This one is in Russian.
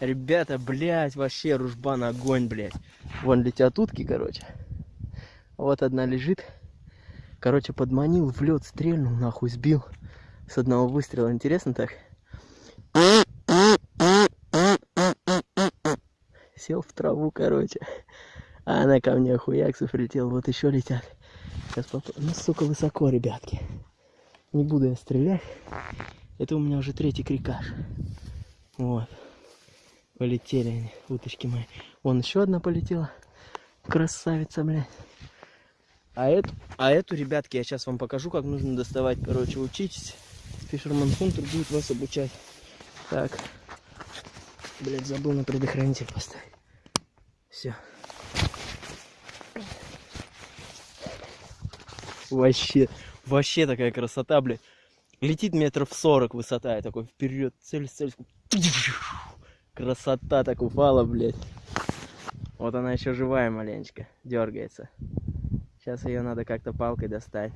Ребята, блядь, вообще ружбан огонь, блядь. Вон летят утки, короче. Вот одна лежит. Короче, подманил, в лед стрельнул, нахуй сбил. С одного выстрела. Интересно так? Сел в траву, короче. А она ко мне хуяксов летел. Вот еще летят. Сейчас поп... Ну, сука, высоко, ребятки. Не буду я стрелять. Это у меня уже третий крикаш. Вот. Полетели они, уточки мои. Вон еще одна полетела. Красавица, блядь. А эту, а эту, ребятки, я сейчас вам покажу, как нужно доставать. Короче, учитесь. Фишерман Хунтер будет вас обучать. Так. Блядь, забыл на предохранитель поставить. Все. Вообще, вообще такая красота, блядь. Летит метров 40 высота, я такой вперед, цель, цель. Красота так упала, блядь. Вот она еще живая маленечко, дергается. Сейчас ее надо как-то палкой достать.